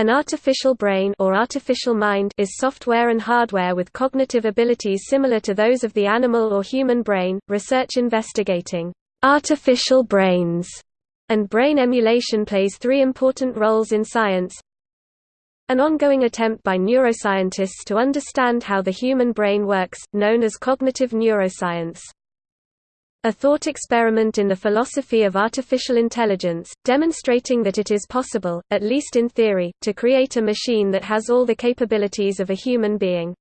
An artificial brain or artificial mind is software and hardware with cognitive abilities similar to those of the animal or human brain. Research investigating artificial brains and brain emulation plays three important roles in science. An ongoing attempt by neuroscientists to understand how the human brain works, known as cognitive neuroscience. A thought experiment in the philosophy of artificial intelligence, demonstrating that it is possible, at least in theory, to create a machine that has all the capabilities of a human being.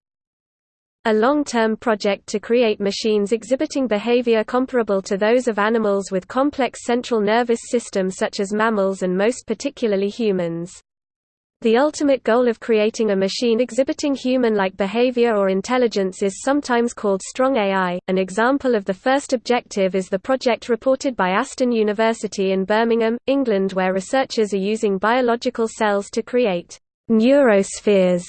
A long-term project to create machines exhibiting behavior comparable to those of animals with complex central nervous system such as mammals and most particularly humans. The ultimate goal of creating a machine exhibiting human-like behavior or intelligence is sometimes called strong AI. An example of the first objective is the project reported by Aston University in Birmingham, England where researchers are using biological cells to create neurospheres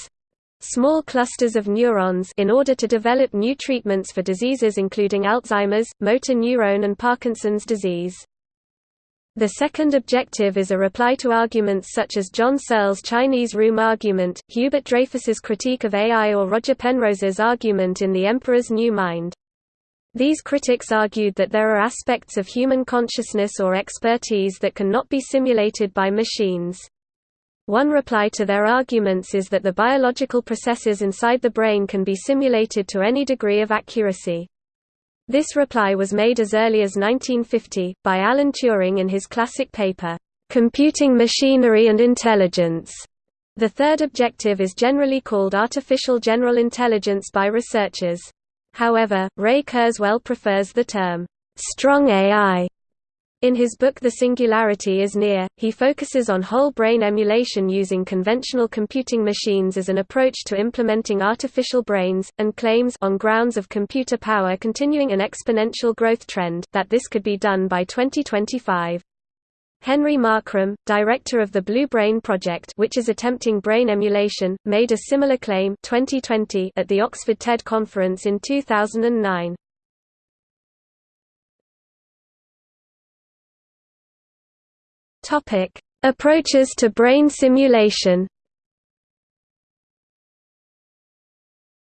small clusters of neurons in order to develop new treatments for diseases including Alzheimer's, motor neuron and Parkinson's disease. The second objective is a reply to arguments such as John Searle's Chinese room argument, Hubert Dreyfus's critique of AI or Roger Penrose's argument in The Emperor's New Mind. These critics argued that there are aspects of human consciousness or expertise that cannot be simulated by machines. One reply to their arguments is that the biological processes inside the brain can be simulated to any degree of accuracy. This reply was made as early as 1950, by Alan Turing in his classic paper, "'Computing Machinery and Intelligence". The third objective is generally called artificial general intelligence by researchers. However, Ray Kurzweil prefers the term, "'strong AI' In his book The Singularity is Near, he focuses on whole brain emulation using conventional computing machines as an approach to implementing artificial brains, and claims on grounds of computer power continuing an exponential growth trend, that this could be done by 2025. Henry Markram, director of the Blue Brain Project which is attempting brain emulation, made a similar claim 2020 at the Oxford TED conference in 2009. Topic: Approaches to brain simulation.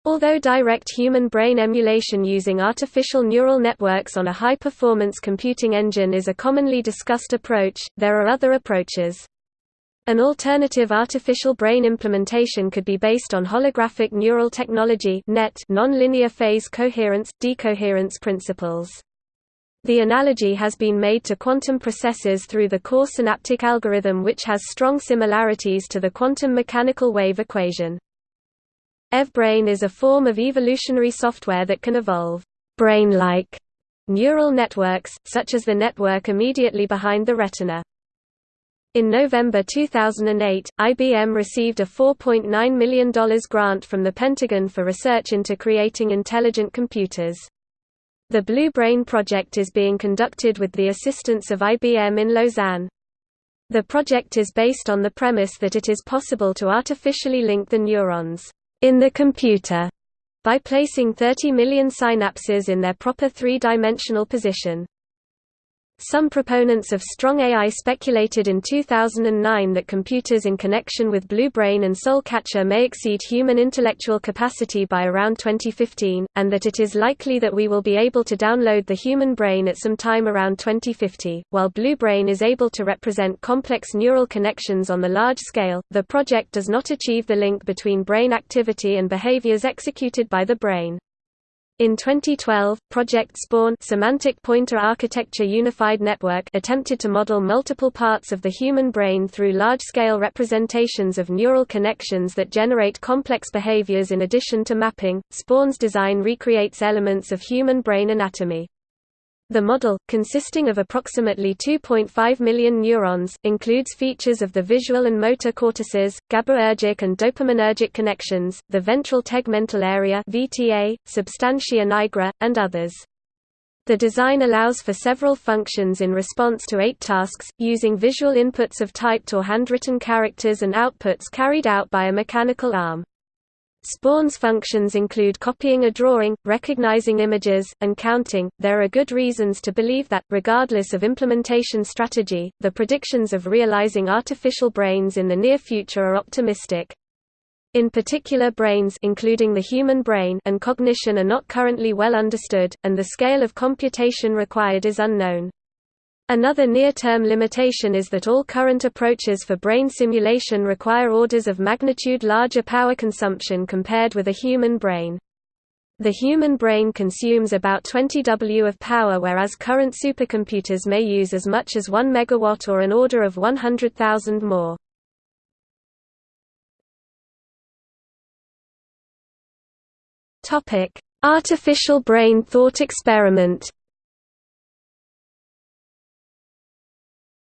Although direct human brain emulation using artificial neural networks on a high-performance computing engine is a commonly discussed approach, there are other approaches. An alternative artificial brain implementation could be based on holographic neural technology nonlinear phase coherence, decoherence principles. The analogy has been made to quantum processes through the core synaptic algorithm which has strong similarities to the quantum mechanical wave equation. EVBrain is a form of evolutionary software that can evolve brain-like neural networks, such as the network immediately behind the retina. In November 2008, IBM received a $4.9 million grant from the Pentagon for research into creating intelligent computers. The Blue Brain project is being conducted with the assistance of IBM in Lausanne. The project is based on the premise that it is possible to artificially link the neurons in the computer by placing 30 million synapses in their proper three-dimensional position. Some proponents of strong AI speculated in 2009 that computers in connection with Blue Brain and Soulcatcher may exceed human intellectual capacity by around 2015, and that it is likely that we will be able to download the human brain at some time around 2050. While Blue Brain is able to represent complex neural connections on the large scale, the project does not achieve the link between brain activity and behaviors executed by the brain. In 2012, Project Spaun Semantic Pointer Architecture Unified Network attempted to model multiple parts of the human brain through large-scale representations of neural connections that generate complex behaviors in addition to mapping. Spaun's design recreates elements of human brain anatomy. The model, consisting of approximately 2.5 million neurons, includes features of the visual and motor cortices, GABAergic and dopaminergic connections, the ventral tegmental area (VTA), substantia nigra, and others. The design allows for several functions in response to eight tasks, using visual inputs of typed or handwritten characters and outputs carried out by a mechanical arm. Spaun's functions include copying a drawing, recognizing images, and counting. There are good reasons to believe that, regardless of implementation strategy, the predictions of realizing artificial brains in the near future are optimistic. In particular brains including the human brain and cognition are not currently well understood, and the scale of computation required is unknown. Another near-term limitation is that all current approaches for brain simulation require orders of magnitude larger power consumption compared with a human brain. The human brain consumes about 20 W of power whereas current supercomputers may use as much as 1 megawatt or an order of 100,000 more. Artificial brain thought experiment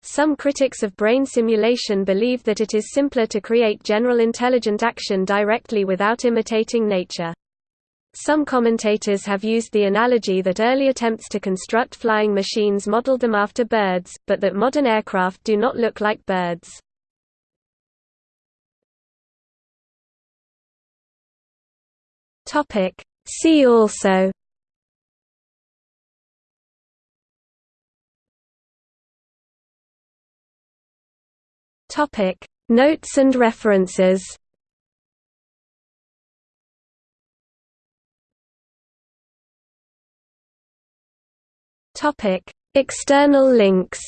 Some critics of brain simulation believe that it is simpler to create general intelligent action directly without imitating nature. Some commentators have used the analogy that early attempts to construct flying machines modeled them after birds, but that modern aircraft do not look like birds. See also Topic Notes and references Topic External links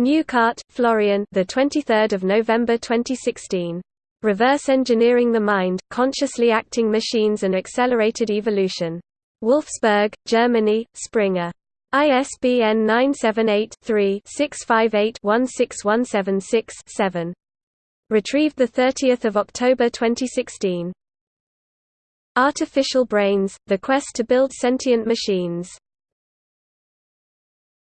Neukart, Florian. The 23rd of November 2016. Reverse Engineering the Mind: Consciously Acting Machines and Accelerated Evolution. Wolfsburg, Germany, Springer. ISBN 978-3-658-16176-7. Retrieved 30 October 2016. Artificial Brains – The Quest to Build Sentient Machines